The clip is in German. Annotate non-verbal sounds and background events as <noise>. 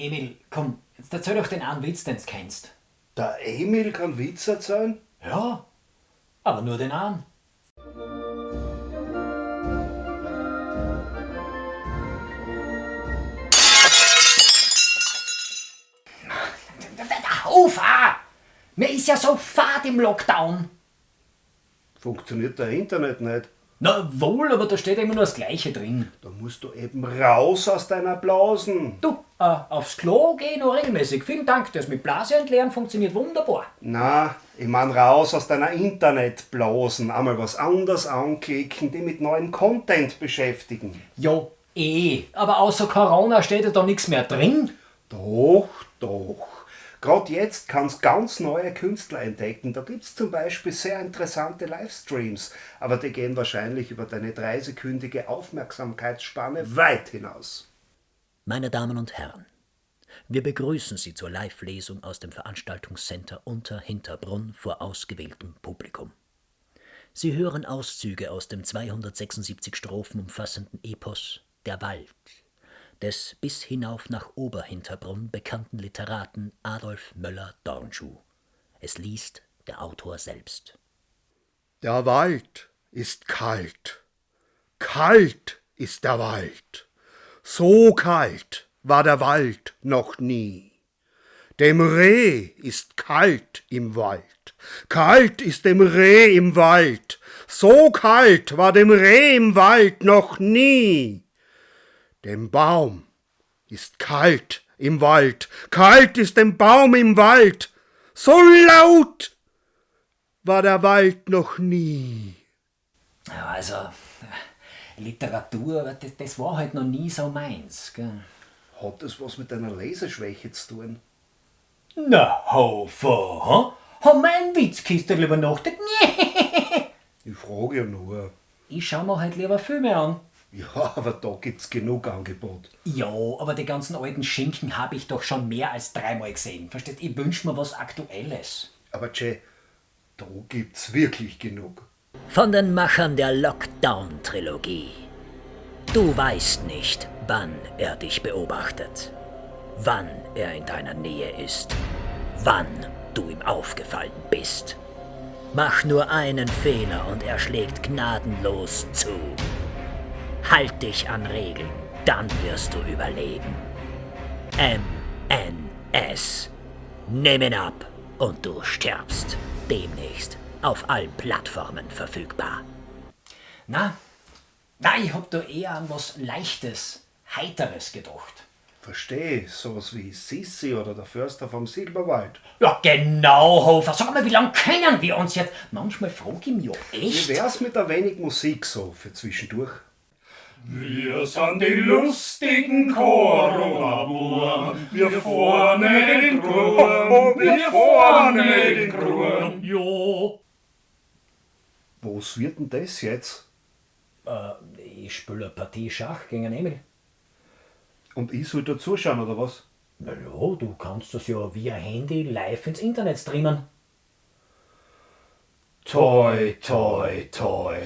Emil, komm, jetzt erzähl doch den einen Witz, den du kennst. Der Emil kann Witz erzählen? Ja, aber nur den einen. Ufa! Mir ist ja so fad im Lockdown. Funktioniert der Internet nicht? Na wohl, aber da steht immer nur das Gleiche drin. Da musst du eben raus aus deiner Blasen. Du, äh, aufs Klo geh noch regelmäßig. Vielen Dank, das mit Blase entleeren funktioniert wunderbar. Na, ich mein raus aus deiner Internetblasen. Einmal was anderes anklicken, die mit neuem Content beschäftigen. Jo, eh. Aber außer Corona steht ja da nichts mehr drin. Doch, doch. Gerade jetzt kannst ganz neue Künstler entdecken. Da gibt's zum Beispiel sehr interessante Livestreams, aber die gehen wahrscheinlich über deine dreisekündige Aufmerksamkeitsspanne weit hinaus. Meine Damen und Herren, wir begrüßen Sie zur Live-Lesung aus dem Veranstaltungscenter Unter Hinterbrunn vor ausgewähltem Publikum. Sie hören Auszüge aus dem 276 Strophen umfassenden Epos Der Wald des bis hinauf nach Oberhinterbrunn bekannten Literaten Adolf Möller-Dornschuh. Es liest der Autor selbst. Der Wald ist kalt. Kalt ist der Wald. So kalt war der Wald noch nie. Dem Reh ist kalt im Wald. Kalt ist dem Reh im Wald. So kalt war dem Reh im Wald noch nie. Dem Baum ist kalt im Wald, kalt ist dem Baum im Wald, so laut war der Wald noch nie. Also, Literatur, das, das war halt noch nie so meins. Gell? Hat das was mit deiner Leseschwäche zu tun? Na, Hofer, ha? Haben wir einen Witzkiste lieber nachgedacht? <laughs> Ich frage ja nur. Ich schau mir halt lieber Filme an. Ja, aber da gibt's genug Angebot. Ja, aber die ganzen alten Schinken habe ich doch schon mehr als dreimal gesehen. Verstehst? Ich wünsch mir was Aktuelles. Aber Jay, da gibt's wirklich genug. Von den Machern der Lockdown-Trilogie. Du weißt nicht, wann er dich beobachtet, wann er in deiner Nähe ist, wann du ihm aufgefallen bist. Mach nur einen Fehler und er schlägt gnadenlos zu. Halt dich an Regeln, dann wirst du überleben. MNS. Nimm ihn ab und du stirbst. Demnächst auf allen Plattformen verfügbar. Na, na, ich hab da eher an was Leichtes, Heiteres gedacht. Versteh, sowas wie Sissi oder der Förster vom Silberwald. Ja, genau, Hofer. Sag mal, wie lange kennen wir uns jetzt? Manchmal frag ich mich ja Wie echt. wär's mit ein wenig Musik so für zwischendurch? Wir sind die lustigen Corona-Buren, wir vorne den Kruren, wir vorne den Kruren. Jo. Was wird denn das jetzt? Äh, ich spiele eine Partie Schach gegen einen Emil. Und ich soll da zuschauen, oder was? Na ja, du kannst das ja via Handy live ins Internet streamen. Toi, toi, toi.